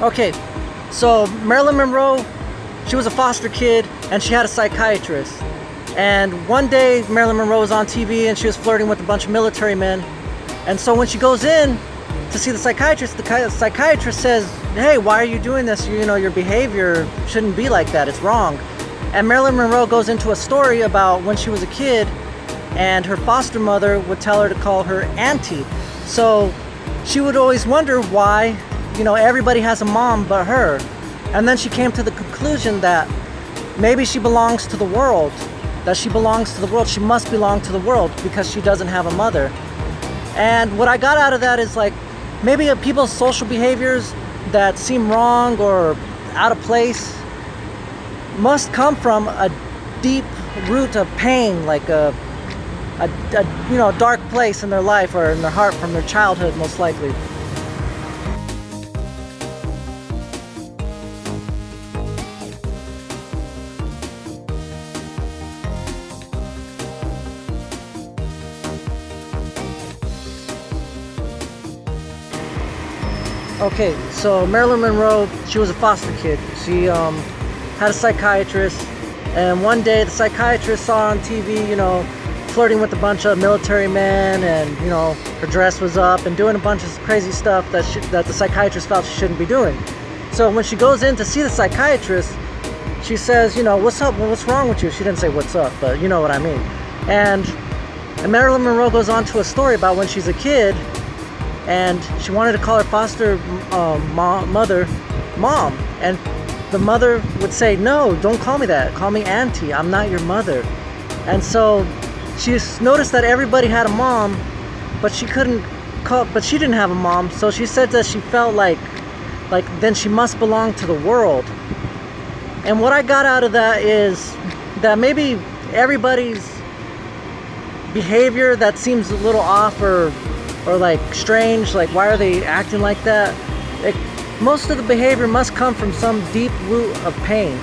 Okay, so Marilyn Monroe, she was a foster kid and she had a psychiatrist. And one day Marilyn Monroe was on TV and she was flirting with a bunch of military men. And so when she goes in to see the psychiatrist, the psychiatrist says, hey, why are you doing this? You, you know, your behavior shouldn't be like that, it's wrong. And Marilyn Monroe goes into a story about when she was a kid and her foster mother would tell her to call her auntie. So she would always wonder why you know, everybody has a mom but her. And then she came to the conclusion that maybe she belongs to the world, that she belongs to the world. She must belong to the world because she doesn't have a mother. And what I got out of that is like, maybe people's social behaviors that seem wrong or out of place must come from a deep root of pain, like a, a, a you know, dark place in their life or in their heart from their childhood, most likely. Okay, so Marilyn Monroe, she was a foster kid. She um, had a psychiatrist, and one day the psychiatrist saw on TV, you know, flirting with a bunch of military men, and you know, her dress was up and doing a bunch of crazy stuff that she, that the psychiatrist felt she shouldn't be doing. So when she goes in to see the psychiatrist, she says, you know, what's up? What's wrong with you? She didn't say what's up, but you know what I mean. And, and Marilyn Monroe goes on to a story about when she's a kid and she wanted to call her foster um, mom, mother mom. And the mother would say no don't call me that. Call me auntie. I'm not your mother. And so she noticed that everybody had a mom but she couldn't call but she didn't have a mom. So she said that she felt like like then she must belong to the world. And what I got out of that is that maybe everybody's behavior that seems a little off or or like strange, like why are they acting like that? It, most of the behavior must come from some deep root of pain.